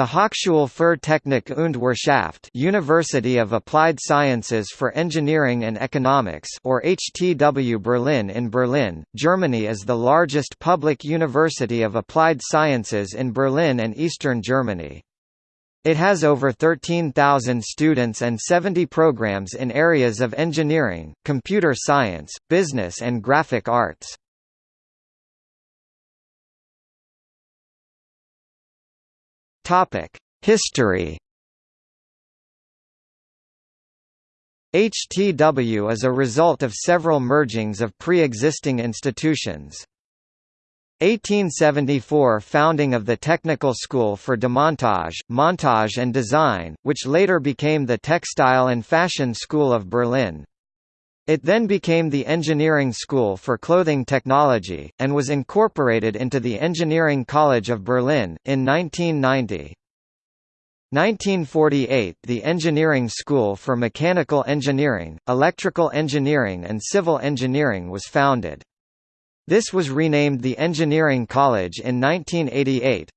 The Hochschule für Technik und Wirtschaft University of Applied Sciences for Engineering and Economics or HTW Berlin in Berlin, Germany is the largest public university of applied sciences in Berlin and eastern Germany. It has over 13,000 students and 70 programs in areas of engineering, computer science, business and graphic arts. History HTW is a result of several mergings of pre-existing institutions. 1874 founding of the Technical School for Demontage, Montage and Design, which later became the Textile and Fashion School of Berlin. It then became the Engineering School for Clothing Technology, and was incorporated into the Engineering College of Berlin, in 1990. 1948 – The Engineering School for Mechanical Engineering, Electrical Engineering and Civil Engineering was founded. This was renamed the Engineering College in 1988.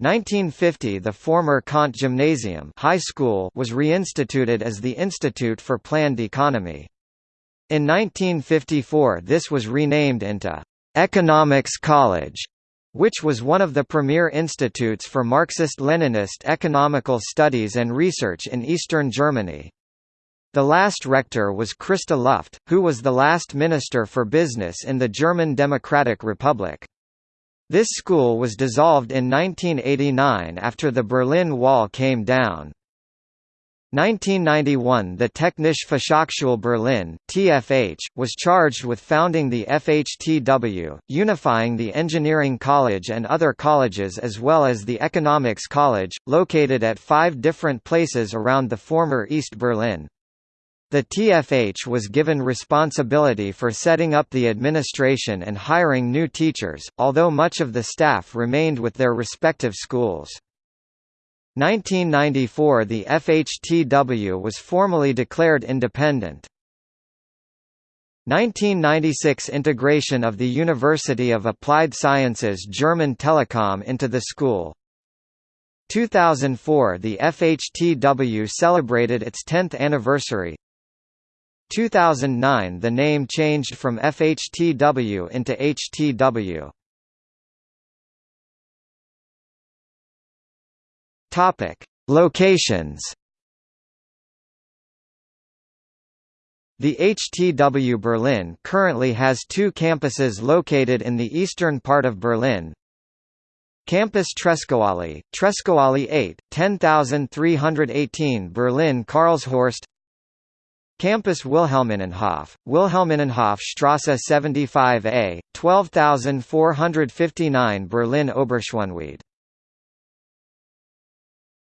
1950 The former Kant Gymnasium High School was reinstituted as the Institute for Planned Economy. In 1954 this was renamed into Economics College, which was one of the premier institutes for Marxist-Leninist economical studies and research in eastern Germany. The last rector was Christa Luft, who was the last minister for business in the German Democratic Republic. This school was dissolved in 1989 after the Berlin Wall came down. 1991 The Technische Fachhochschule Berlin TFH, was charged with founding the FHTW, unifying the Engineering College and other colleges as well as the Economics College, located at five different places around the former East Berlin. The TFH was given responsibility for setting up the administration and hiring new teachers, although much of the staff remained with their respective schools. 1994 the FHTW was formally declared independent. 1996 Integration of the University of Applied Sciences German Telekom into the school. 2004 The FHTW celebrated its 10th anniversary. 2009 The name changed from FHTW into HTW Topic: Locations. The HTW Berlin currently has two campuses located in the eastern part of Berlin. Campus Treskowallee, Treskowallee 8, 10318 Berlin Karlshorst Campus Wilhelminenhof, Wilhelminenhof Strasse 75a, 12459 Berlin Oberschöneweide